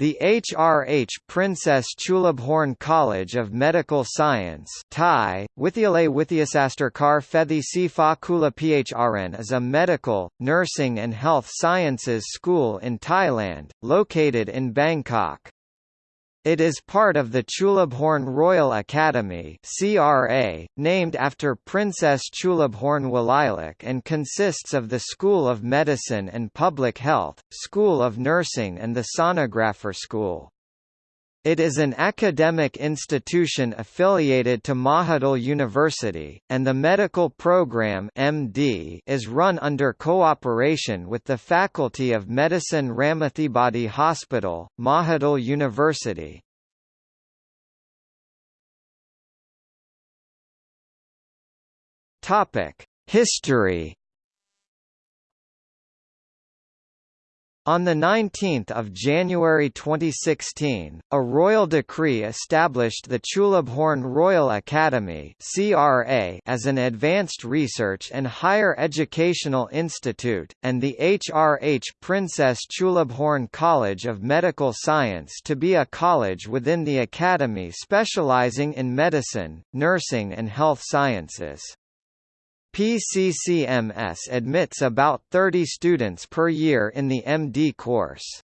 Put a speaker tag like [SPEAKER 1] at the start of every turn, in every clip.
[SPEAKER 1] The HRH Princess Chulabhorn College of Medical Science Thai, Withyalay Withyasastarkar Fethi Sifa Kula Phrn is a medical, nursing and health sciences school in Thailand, located in Bangkok. It is part of the Chulabhorn Royal Academy (CRA), named after Princess Chulabhorn Walailak and consists of the School of Medicine and Public Health, School of Nursing and the Sonographer School. It is an academic institution affiliated to Mahidol University, and the medical program MD is run under cooperation with the Faculty of Medicine Ramathibodi Hospital, Mahidol University. History On 19 January 2016, a royal decree established the Chulabhorn Royal Academy as an advanced research and higher educational institute, and the HRH Princess Chulabhorn College of Medical Science to be a college within the academy specializing in medicine, nursing and health sciences. PCCMS admits about 30 students per year in the MD course.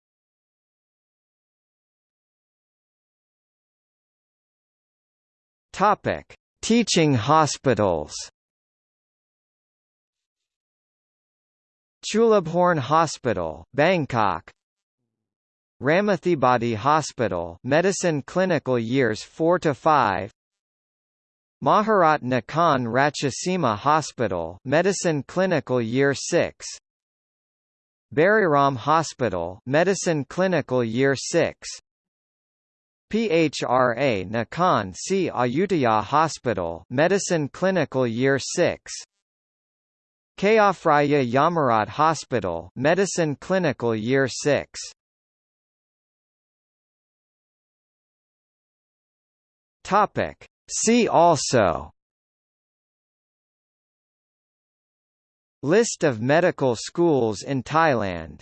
[SPEAKER 1] Topic: Teaching hospitals. Chulabhorn Hospital, Bangkok. Ramathibodi Hospital, Medicine Clinical Years 4 to 5. Maharat Nakhon Ratchasima Hospital Medicine Clinical Year 6 Buriram Hospital Medicine Clinical Year 6 PHRA Nakhon Si Ayutthaya Hospital Medicine Clinical Year 6 Chaophraya Yommarat Hospital Medicine Clinical Year 6 Topic See also List of medical schools in Thailand